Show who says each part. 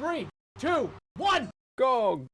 Speaker 1: Three, two, one.
Speaker 2: Go!